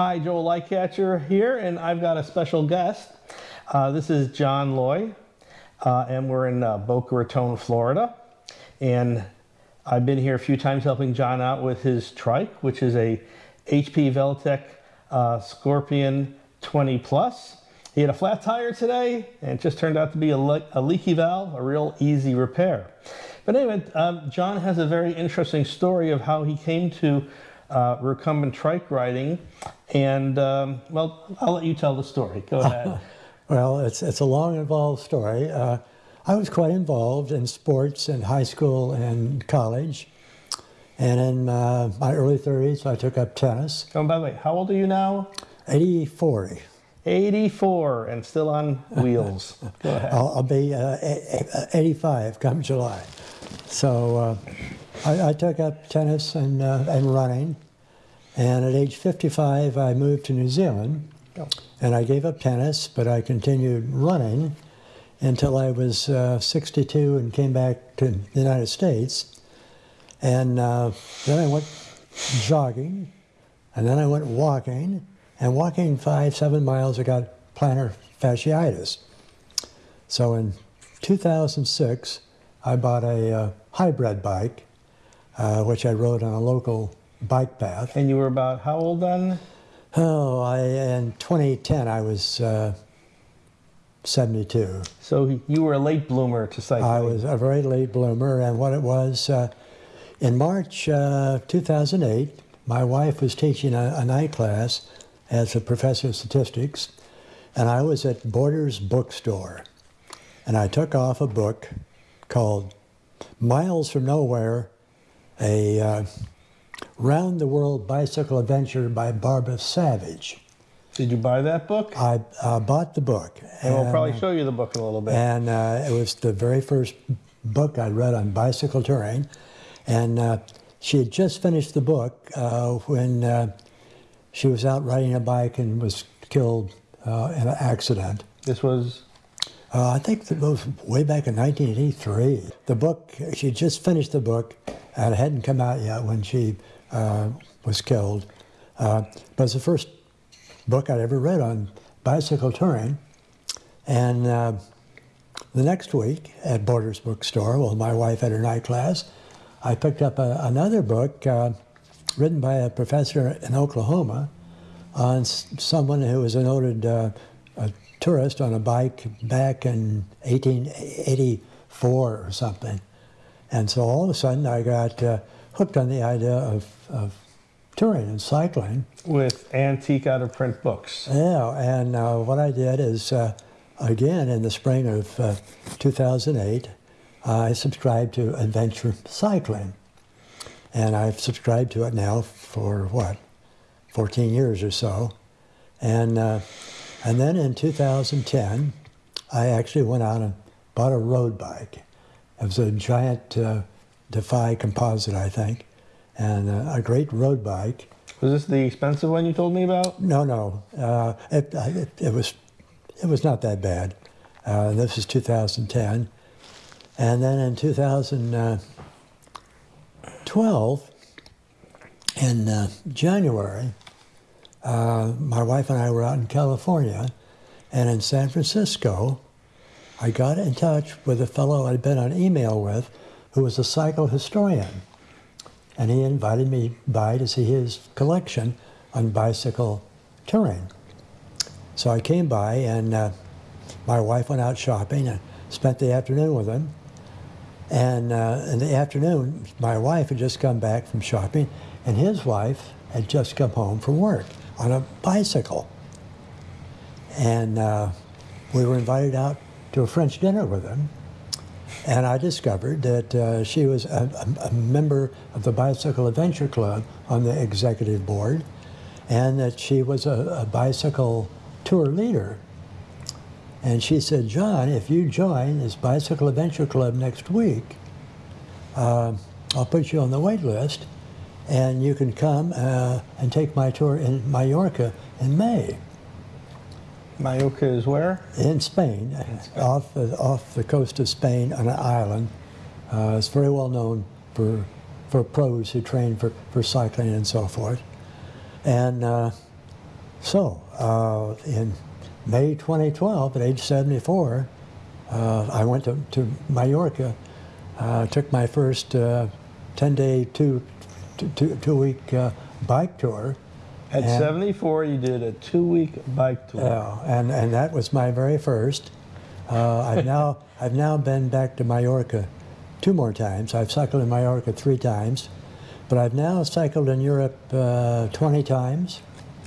Hi, Joel Lightcatcher here, and I've got a special guest. Uh, this is John Loy, uh, and we're in uh, Boca Raton, Florida. And I've been here a few times helping John out with his trike, which is a HP Velotech uh, Scorpion 20 Plus. He had a flat tire today, and it just turned out to be a, le a leaky valve, a real easy repair. But anyway, um, John has a very interesting story of how he came to uh, recumbent trike riding. And, um, well, I'll let you tell the story. Go ahead. well, it's, it's a long, involved story. Uh, I was quite involved in sports in high school and college. And in uh, my early 30s, I took up tennis. Oh, by the way, how old are you now? 84. 84 and still on wheels. Go ahead. I'll, I'll be uh, 85 come July. So uh, I, I, took up tennis and, uh, and running. And at age 55, I moved to New Zealand. Oh. And I gave up tennis, but I continued running until I was uh, 62 and came back to the United States. And uh, then I went jogging, and then I went walking, and walking five, seven miles, I got plantar fasciitis. So in 2006, I bought a uh, hybrid bike, uh, which I rode on a local bike path. And you were about how old then? Oh, I, in 2010, I was uh, 72. So you were a late bloomer to cycling. I was a very late bloomer, and what it was, uh, in March uh, 2008, my wife was teaching a, a, night class as a professor of statistics, and I was at Borders Bookstore, and I took off a book called Miles from Nowhere, a uh, round the world bicycle adventure by Barbara Savage. Did you buy that book? I uh, bought the book. And, and, we'll probably show you the book in a little bit. And uh, it was the very first book I read on bicycle touring. And uh, she had just finished the book uh, when uh, she was out riding a bike and was killed uh, in an accident. This was? I think it was way back in 1983. The book, she just finished the book and it hadn't come out yet when she was killed. but it's the first book I'd ever read on bicycle touring. And uh, the next week at Borders Bookstore, while my wife had her night class, I picked up a, another book uh, written by a professor in Oklahoma on someone who was a noted uh, a tourist on a bike back in 1884 or something. And so all of a sudden I got uh, hooked on the idea of, of touring and cycling. With antique out of print books. Yeah, and uh, what I did is, uh, again, in the spring of uh, 2008, I subscribed to Adventure Cycling. And I've subscribed to it now for what, 14 years or so. And, uh, and then in 2010, I actually went out and bought a road bike. It was a giant uh, Defy composite, I think and uh, a great road bike. Was this the expensive one you told me about? No, no. Uh, it, it, it, was it was not that bad. Uh, this is 2010, and then in 2012, in uh, January, uh, my wife and I were out in California, and in San Francisco, I got in touch with a fellow I'd been on email with, who was a cycle historian and he invited me by to see his collection on bicycle touring. So I came by and uh, my wife went out shopping and spent the afternoon with him. And uh, in the afternoon, my wife had just come back from shopping and his wife had just come home from work on a bicycle. And uh, we were invited out to a French dinner with him. And I discovered that uh, she was a, a, member of the Bicycle Adventure Club on the executive board, and that she was a, a bicycle tour leader. And she said, John, if you join this Bicycle Adventure Club next week, uh, I'll put you on the wait list, and you can come uh, and take my tour in Mallorca in May. Mallorca is where? In Spain, in Spain. Off, the, off the coast of Spain on an island. Uh, it's very well known for, for pros who train for, for cycling and so forth. And uh, So, uh, in May 2012, at age 74, uh, I went to, to Mallorca, uh, took my first 10-day, two, two, two, two week uh, bike tour. At And- 74, you did a two-week bike tour. Yeah, and, and that was my very first. Uh, I've now I've now been back to Mallorca two more times. I've cycled in Mallorca three times, but I've now cycled in Europe uh, 20 times.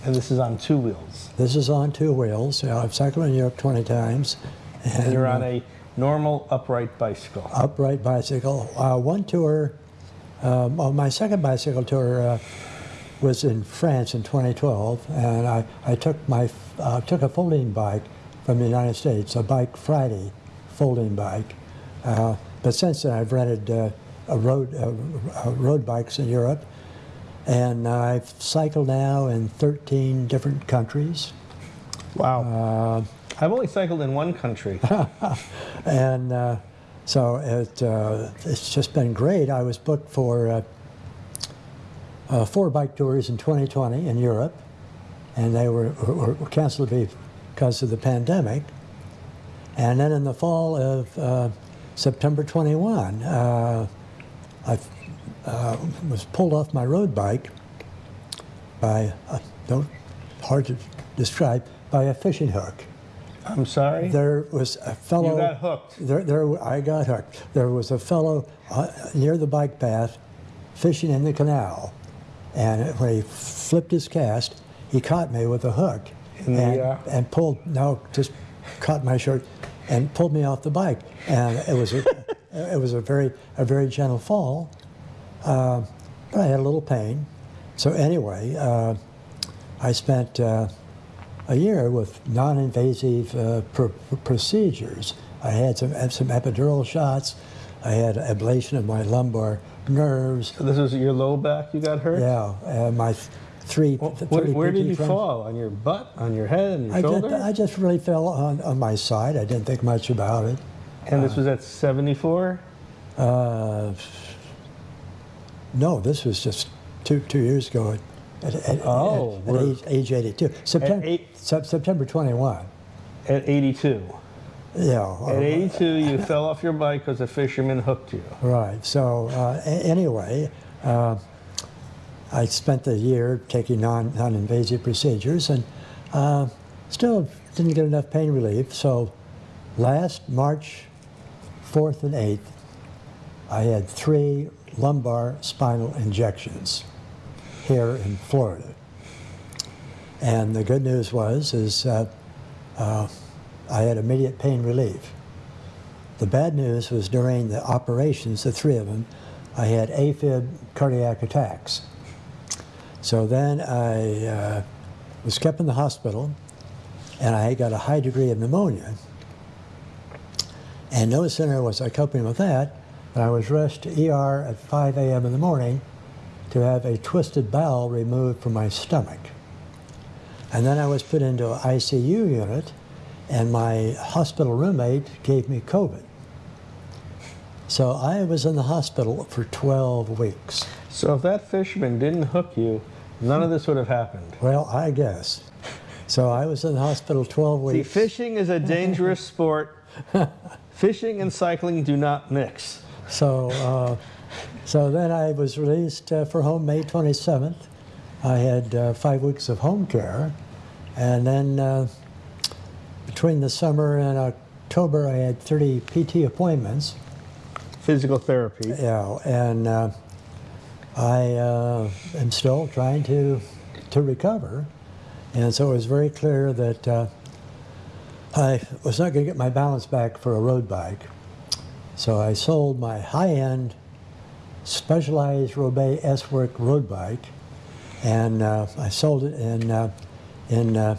And this is on two wheels. This is on two wheels. Yeah, I've cycled in Europe 20 times. And you're on a normal upright bicycle. upright bicycle. Uh, one tour, um, well, my second bicycle tour uh, was in France in 2012, and I, I took my uh, took a folding bike from the United States, a Bike Friday folding bike. Uh, but since then, I've rented uh, a road uh, uh, road bikes in Europe, and I've cycled now in 13 different countries. Wow. Uh, I've only cycled in one country. and uh, so it, uh, it's just been great. I was booked for uh, four bike tours in 2020 in Europe, and they were, were, were canceled because of the pandemic. And then in the fall of uh, September 21, uh, I uh, was pulled off my road bike by, uh, don't, hard to describe, by a fishing hook. I'm sorry? There was a fellow. You got hooked. There, there, I got hooked. There was a fellow uh, near the bike path fishing in the canal, and when he flipped his cast, he caught me with a hook the, and, and pulled. No, just caught my shirt and pulled me off the bike, and it was a, it was a very a very gentle fall, uh, but I had a little pain. So anyway, uh, I spent. Uh, a year with non-invasive uh, pr- pr- procedures. I had some had some epidural shots. I had ablation of my lumbar nerves. So this was your low back you got hurt? Yeah, uh, my three. Well, where, where did you frames. fall? On your butt? On your head? On your I shoulder? just, I just really fell on, on my side. I didn't think much about it. and this was at 74? Uh, no, this was just two two years ago. At, at, at- Oh, at, we're- age, age 82. September, eight- September 21. At 82. Yeah. At uh, 82, you fell off your bike because a fisherman hooked you. Right. So uh, anyway, uh, I spent the year taking non non-invasive procedures, and uh, still didn't get enough pain relief. So last March 4th and 8th, I had three lumbar spinal injections here in Florida. And the good news was is uh, uh, I had immediate pain relief. The bad news was during the operations, the three of them, I had AFib cardiac attacks. So then I uh, was kept in the hospital, and I got a high degree of pneumonia. And no sooner was I coping with that, than I was rushed to ER at 5 a.m. in the morning to have a twisted bowel removed from my stomach. And then I was put into an ICU unit, and my hospital roommate gave me COVID. So I was in the hospital for 12 weeks. So if that fisherman didn't hook you, none of this would have happened. Well, I guess. So I was in the hospital 12 See, weeks. fishing is a dangerous sport. Fishing and cycling do not mix. So, uh, so then I was released uh, for home May 27th. I had uh, five weeks of home care, and then uh, between the summer and October, I had 30 PT appointments. Physical therapy. Yeah, and uh, I uh, am still trying to to recover, and so it was very clear that uh, I was not going to get my balance back for a road bike. So I sold my high-end Specialized Roubaix S-Work road bike, and uh, I sold it in uh, in uh,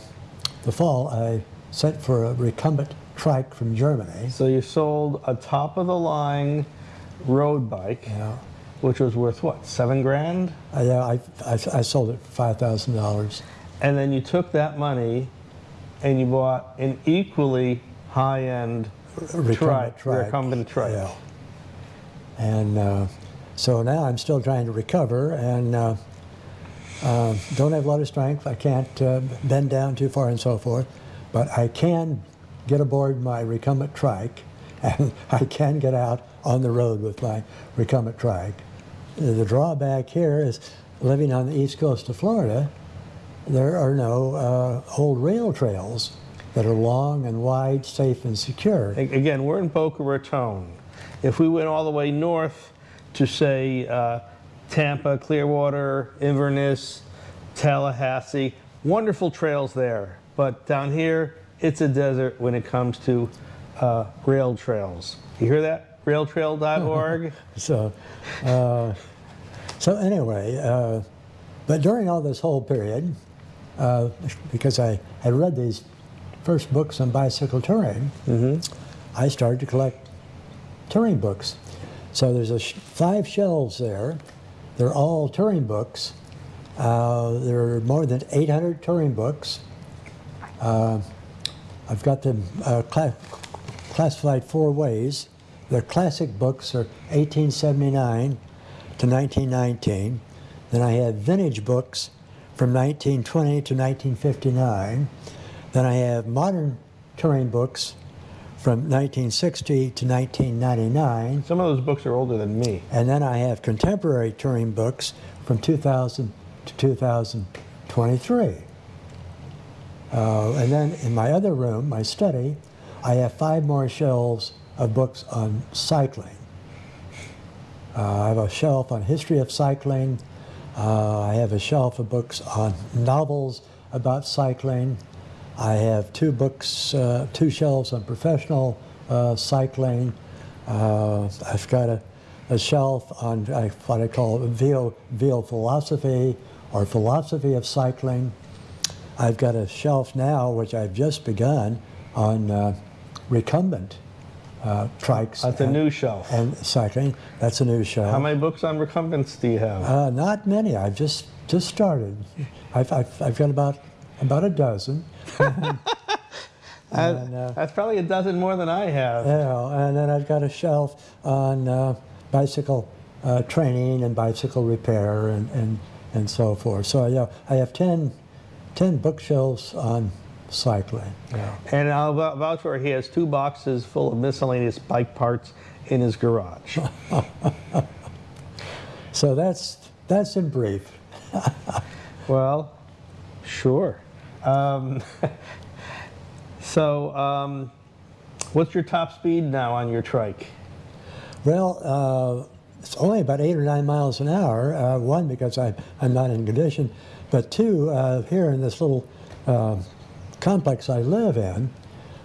the fall. I sent for a recumbent trike from Germany. So you sold a top of the line road bike, Yeah. which was worth what, seven grand? I, yeah, I, I, I sold it for five thousand dollars. And then you took that money and you bought an equally high end recumbent trike, recumbent trike. Yeah. And uh, so now I'm still trying to recover, and uh, Uh, don't have a lot of strength. I can't uh, bend down too far and so forth, but I can get aboard my recumbent trike, and I can get out on the road with my recumbent trike. The drawback here is living on the east coast of Florida, there are no uh, old rail trails that are long and wide, safe and secure. Again, we're in Boca Raton. If we went all the way north to, say, uh, Tampa, Clearwater, Inverness, Tallahassee, wonderful trails there. But down here, it's a desert when it comes to uh, rail trails. You hear that? Railtrail.org? So, uh, so anyway, uh, but during all this whole period, uh, because I had read these first books on bicycle touring, I started to collect touring books. So there's a sh- five shelves there. They're all touring books. Uh, there are more than 800 touring books. Uh, I've got them uh, cla- classified four ways. The classic books are 1879 to 1919. Then I have vintage books from 1920 to 1959. Then I have modern touring books from 1960 to 1999. Some of those books are older than me. And then I have contemporary touring books from 2000 to 2023. Uh, and then in my other room, my study, I have five more shelves of books on cycling. Uh, I have a shelf on history of cycling. Uh, I have a shelf of books on novels about cycling. I have two books, uh, two shelves on professional uh, cycling. Uh, I've got a, a shelf on what I call VO, VO philosophy or philosophy of cycling. I've got a shelf now, which I've just begun, on uh, recumbent uh, trikes That's a and, new shelf. and cycling. That's a new shelf. How many books on recumbents do you have? Uh, not many. I've just just started. I've, I've, I've got about about a dozen. That- and, uh, that's probably a dozen more than I have. Yeah, and then I've got a shelf on uh, bicycle uh, training and bicycle repair and, and, and so forth. So yeah, I have 10, 10 bookshelves on cycling. Yeah. And I'll vou- vouch for he has two boxes full of miscellaneous bike parts in his garage. So that's that's in brief. well, sure. Um, so, um, what's your top speed now on your trike? Well, uh, it's only about eight or nine miles an hour. Uh, one, because I, I'm not in condition, but two, uh, here in this little uh, complex I live in,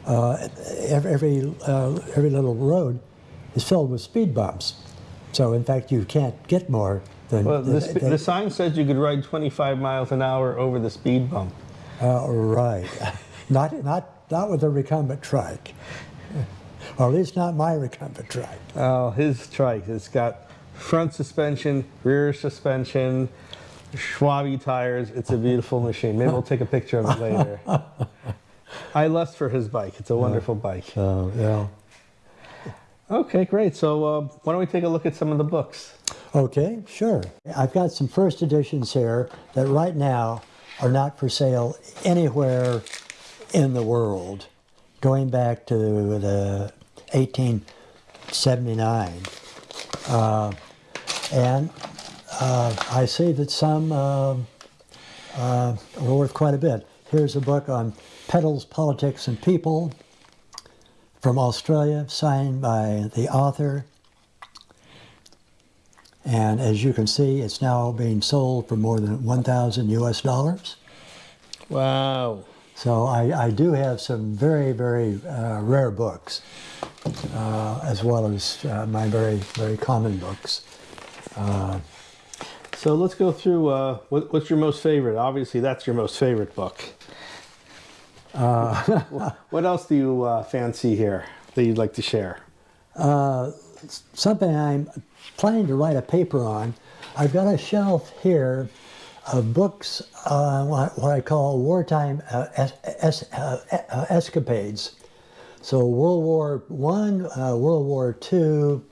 uh, every every, uh, every little road is filled with speed bumps. So in fact, you can't get more than. Well, the, than- sp- the sign says you could ride 25 miles an hour over the speed bump. uh, right, not not not with a recumbent trike, or at least not my recumbent trike. Oh, his trike. It's got front suspension, rear suspension, Schwalbe tires. It's a beautiful machine. Maybe we'll take a picture of it later. I lust for his bike. It's a wonderful bike. So yeah. Okay, great. So uh, why don't we take a look at some of the books? Okay, sure. I've got some first editions here that right now are not for sale anywhere in the world, going back to the 1879. Uh, and uh, I see that some uh, uh, are worth quite a bit. Here's a book on pedals, politics, and people from Australia, signed by the author. And as you can see, it's now being sold for more than 1,000 US dollars. Wow. So I, I do have some very, very uh, rare books, uh, as well as uh, my very, very common books. So let's go through. Uh, what, what's your most favorite? Obviously, that's your most favorite book. Uh, what else do you uh, fancy here that you'd like to share? Something I'm planning to write a paper on. I've got a shelf here of books, uh, what, what I call wartime uh, es- es- uh, uh, escapades. So World War One, uh, World War Two.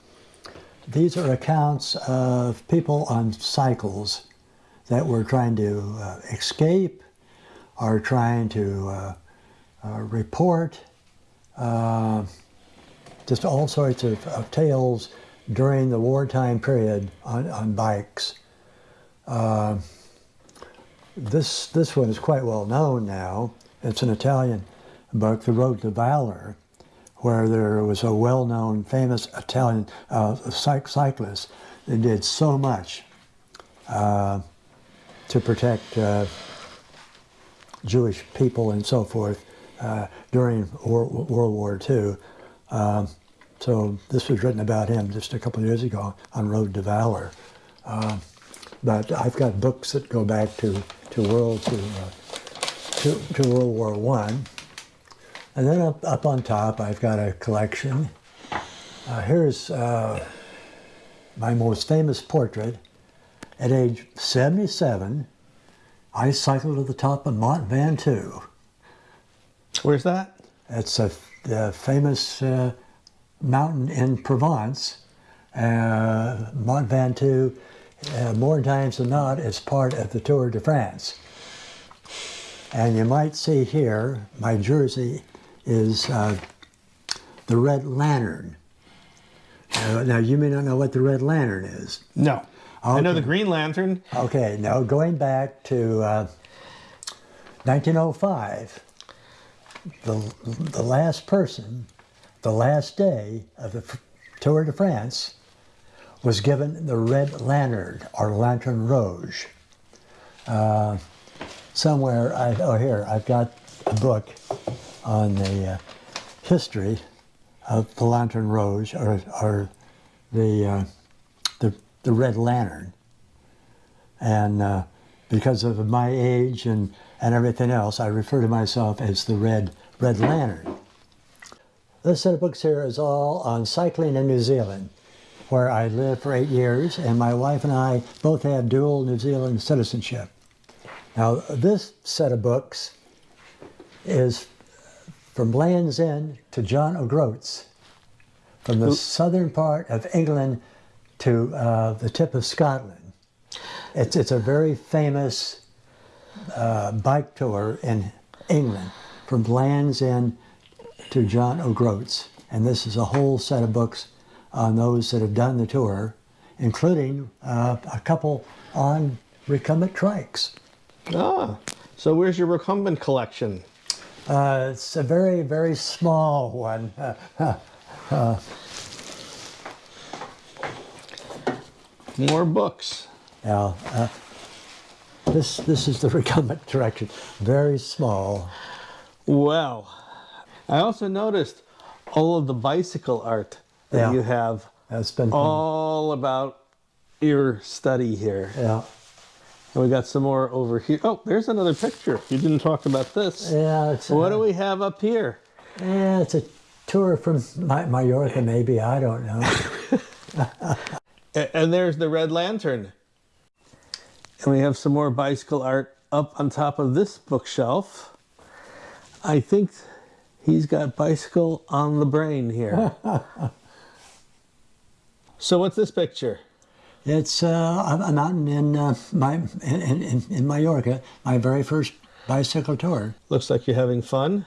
These are accounts of people on cycles that were trying to uh, escape or trying to uh, uh, report. Uh, just all sorts of, of tales during the wartime period on, on bikes. Uh, this, this one is quite well known now. It's an Italian book, The Road to Valor, where there was a well-known, famous Italian uh, cyclist that did so much uh, to protect uh, Jewish people and so forth uh, during World, War II. Um, so this was written about him just a couple of years ago on Road to Valor. Um, but I've got books that go back to, to World to, uh, to, to World War One. And then up, up on top, I've got a collection. Uh, here's uh, my most famous portrait. At age 77, I cycled to the top of Mont Ventoux. Where's that? It's a, a famous uh, mountain in Provence. Uh, Mont Ventoux, uh, more times than not, is part of the Tour de France. And you might see here, my jersey is uh, the Red Lantern. Uh, now, you may not know what the Red Lantern is. No. I know the Green Lantern. Okay, now going back to uh, 1905, the, the last person, the last day of the Tour de France, was given the Red Lantern or Lanterne Rouge. Uh, somewhere, I, oh here, I've got a book on the uh, history of the Lanterne Rouge or, or the, uh, the, the Red Lantern and uh, because of my age and, and everything else, I refer to myself as the Red Red Lantern. This set of books here is all on cycling in New Zealand, where I lived for eight years, and my wife and I both have dual New Zealand citizenship. Now, this set of books is from Land's End to John O'Groats, from the southern part of England to uh, the tip of Scotland. It's, it's a very famous uh, bike tour in England from Land's End to John O'Groats. And this is a whole set of books on those that have done the tour, including uh, a couple on recumbent trikes. Ah. So where's your recumbent collection? Uh, it's a very, very small one. More books. Now, uh, this, this is the recumbent direction, very small. Well, I also noticed all of the bicycle art that Yeah. you have It's been all about your study here. yeah. And we got some more over here. Oh, there's another picture. You didn't talk about this. Yeah, it's, What uh, do we have up here? Yeah, it's a tour from Ma- Mallorca, maybe. I don't know. And there's the Red Lantern. And we have some more bicycle art up on top of this bookshelf. I think he's got bicycle on the brain here. so what's this picture? It's uh, a mountain in, uh, my, in, in, in Mallorca, my very first bicycle tour. Looks like you're having fun.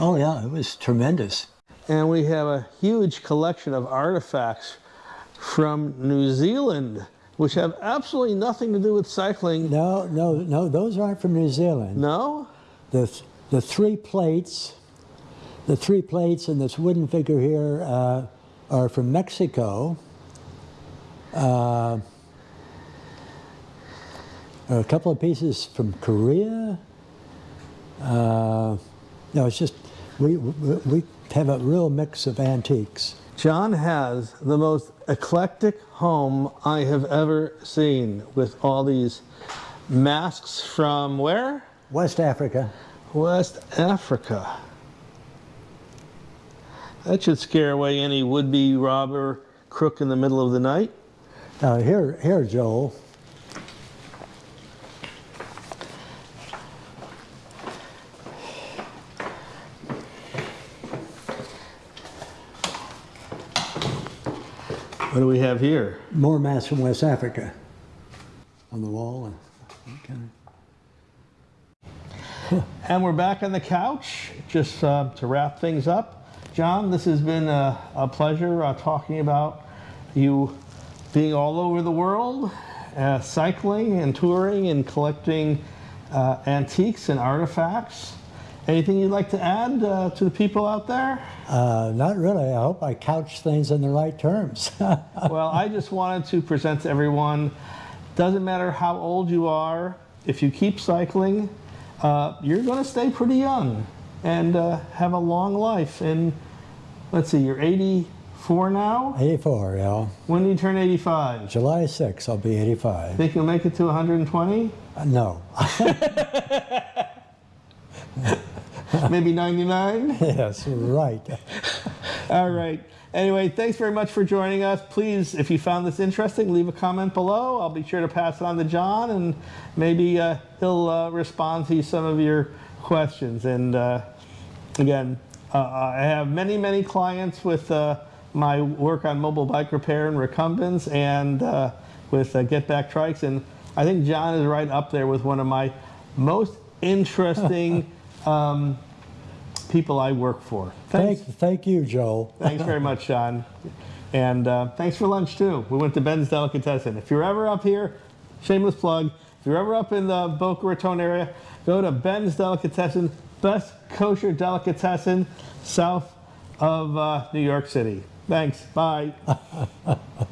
Oh, yeah, it was tremendous. And we have a huge collection of artifacts from New Zealand, which have absolutely nothing to do with cycling. No, no, no, those aren't from New Zealand. No? The, th- the three plates, the three plates in this wooden figure here uh, are from Mexico. Uh, a couple of pieces from Korea. Uh, no, it's just we, we have a real mix of antiques. John has the most eclectic home I have ever seen with all these masks from where? West Africa. West Africa. That should scare away any would be robber crook in the middle of the night. Now here, here, Joel. What do we have here? More masks from West Africa on the wall. And And we're back on the couch. Just uh, to wrap things up, John, this has been a, a pleasure uh, talking about you being all over the world, uh, cycling and touring and collecting uh, antiques and artifacts. Anything you'd like to add uh, to the people out there? Uh, not really. I hope I couch things in the right terms. well, I just wanted to present to everyone doesn't matter how old you are, if you keep cycling, uh, you're going to stay pretty young and uh, have a long life. And let's see, you're 84 now? 84, yeah. When do you turn 85? July 6th, I'll be 85. Think you'll make it to 120? Uh, no. Maybe 99? yes, right. All right. Anyway, thanks very much for joining us. Please, if you found this interesting, leave a comment below. I'll be sure to pass it on to John, and maybe uh, he'll uh, respond to some of your questions. And uh, again, uh, I have many, many clients with uh, my work on mobile bike repair and recumbents and uh, with Get Back Trikes. And I think John is right up there with one of my most interesting um, people I work for. Thanks. Thank, thank you, Joe. Thanks very much, Sean. And uh, thanks for lunch, too. We went to Ben's Delicatessen. If you're ever up here, shameless plug, if you're ever up in the Boca Raton area, go to Ben's Delicatessen, best kosher delicatessen south of uh, New York City. Thanks. Bye.